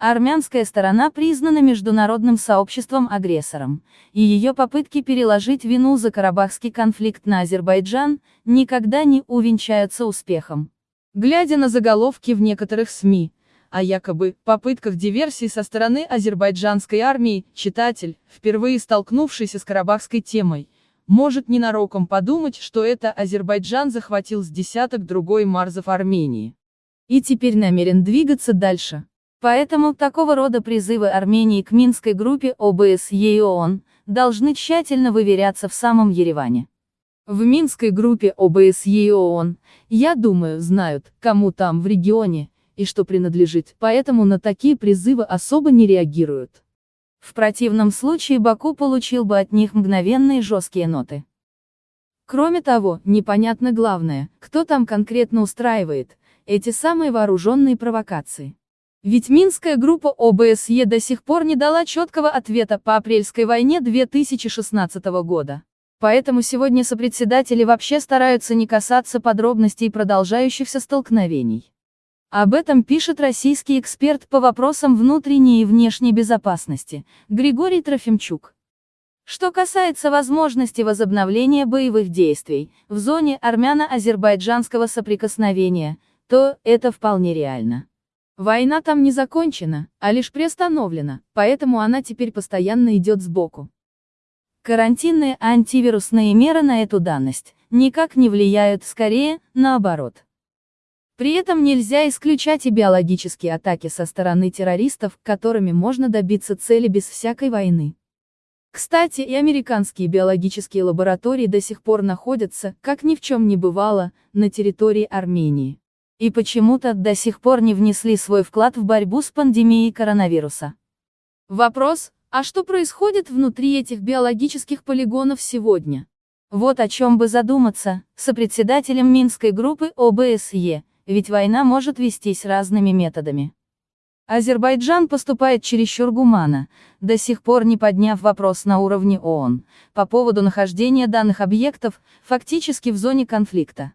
Армянская сторона признана международным сообществом агрессором, и ее попытки переложить вину за карабахский конфликт на Азербайджан никогда не увенчаются успехом. Глядя на заголовки в некоторых СМИ, о якобы попытках диверсии со стороны азербайджанской армии, читатель, впервые столкнувшийся с карабахской темой, может ненароком подумать, что это Азербайджан захватил с десяток другой марзов Армении. И теперь намерен двигаться дальше. Поэтому такого рода призывы Армении к Минской группе ОБСЕ и ООН должны тщательно выверяться в самом Ереване. В Минской группе ОБСЕ и ООН, я думаю, знают, кому там в регионе, и что принадлежит, поэтому на такие призывы особо не реагируют. В противном случае Баку получил бы от них мгновенные жесткие ноты. Кроме того, непонятно главное, кто там конкретно устраивает эти самые вооруженные провокации. Ведь Минская группа ОБСЕ до сих пор не дала четкого ответа по апрельской войне 2016 года. Поэтому сегодня сопредседатели вообще стараются не касаться подробностей продолжающихся столкновений. Об этом пишет российский эксперт по вопросам внутренней и внешней безопасности, Григорий Трофимчук. Что касается возможности возобновления боевых действий в зоне армяно-азербайджанского соприкосновения, то это вполне реально. Война там не закончена, а лишь приостановлена, поэтому она теперь постоянно идет сбоку. Карантинные антивирусные меры на эту данность никак не влияют, скорее, наоборот. При этом нельзя исключать и биологические атаки со стороны террористов, которыми можно добиться цели без всякой войны. Кстати, и американские биологические лаборатории до сих пор находятся, как ни в чем не бывало, на территории Армении. И почему-то до сих пор не внесли свой вклад в борьбу с пандемией коронавируса. Вопрос, а что происходит внутри этих биологических полигонов сегодня? Вот о чем бы задуматься, сопредседателем Минской группы ОБСЕ, ведь война может вестись разными методами. Азербайджан поступает чересчур гуманно, до сих пор не подняв вопрос на уровне ООН, по поводу нахождения данных объектов, фактически в зоне конфликта.